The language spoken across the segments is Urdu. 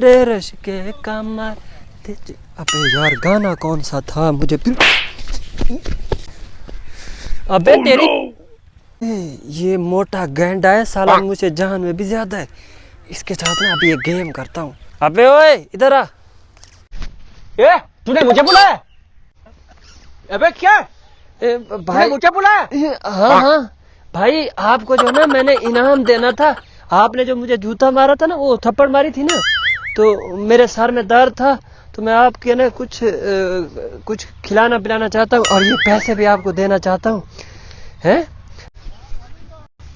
تیرے رش کے کمر۔ ابے یار گانا کون سا تھا؟ مجھے پھر ابے oh تیری یہ موٹا گینڈا ہے سالہ مجھے جان میں بھی زیادہ ہے۔ اس کے ساتھ میں ابھی یہ گیم کرتا ہوں۔ ابے اوئے ادھر آ۔ اے تو نے مجھے بلایا ابے کیا؟ بھائی مجھے بلایا ہاں ہاں۔ بھائی آپ کو جو نا میں نے انعام دینا تھا آپ نے جو مجھے جوتا مارا تھا نا وہ تھپڑ ماری تھی نا۔ تو میرے سر میں درد تھا تو میں آپ کے نا کچھ کچھ کھلانا پلانا چاہتا ہوں اور یہ پیسے بھی آپ کو دینا چاہتا ہوں۔ ہیں؟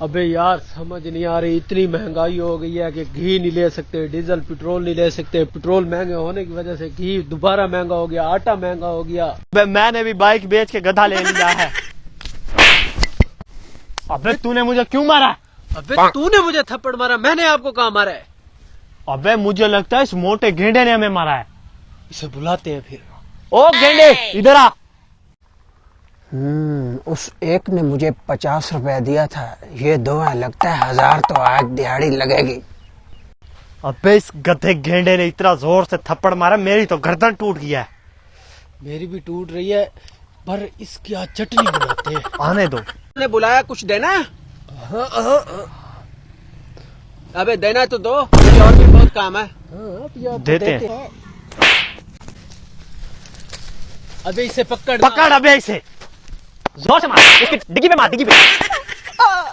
ابے یار سمجھ نہیں آ رہی اتنی مہنگائی ہو گئی ہے کہ گھی نہیں لے سکتے ڈیزل پیٹرول نہیں لے سکتے۔ پیٹرول مہنگے ہونے کی وجہ سے گھی دوبارہ مہنگا ہو گیا آٹا مہنگا ہو گیا۔ میں نے بھی بائک بیچ کے گدھا لے لیا ہے۔ ابے تو نے مجھے کیوں مارا؟ ابے تو نے مجھے تھپڑ مارا میں نے آپ کو کہاں مارا ہے؟ ابے مجھے لگتا ہے اس موٹے گینڈے نے ہمیں مارا ہے۔ اسے بلاتے ہیں پھر۔ او گینڈے ادھر آ۔ اس ایک نے مجھے پچاس روپے دیا تھا۔ یہ دو ہے لگتا ہے ہزار تو آج دہاڑی لگے گی۔ ابے اس گدھے گینڈے نے اتنا زور سے تھپڑ مارا میری تو گردن ٹوٹ گیا ہے۔ میری بھی ٹوٹ رہی ہے پر اس کی آج چٹنی بناتے ہیں؟ آنے دو۔ نے بلایا کچھ دینا ہے؟ ابے دینا تو دو اور بھی بہت کام ہے۔ دیتے ہیں۔ ابھی اسے پکڑ پکڑ ابھی اسے۔ زور سے مار۔ اس کی ڈگی پہ مار ڈگی پہ۔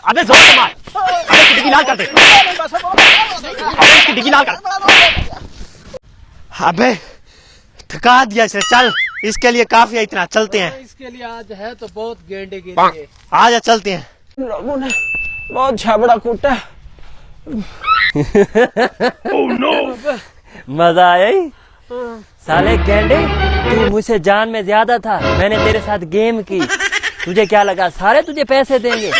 ابے زور سے مار۔ ابے کی ڈگی لال کر دے۔ ابے اس کی ڈگی لال کر۔ ابے تھکا دیا اسے۔ چل اس کے لیے کافی ہے اتنا چلتے ہیں۔ اس کے لیے آج ہے تو بہت گینڈے گینڈے آج چلتے ہیں۔ لوگوں نے بہت جھبڑا کوٹا Oh, مزہ آیا سالے کینڈے تو مجھ سے جان میں زیادہ تھا۔ میں نے تیرے ساتھ گیم کی۔ تجھے کیا لگا؟ سارے تجھے پیسے دیں گے۔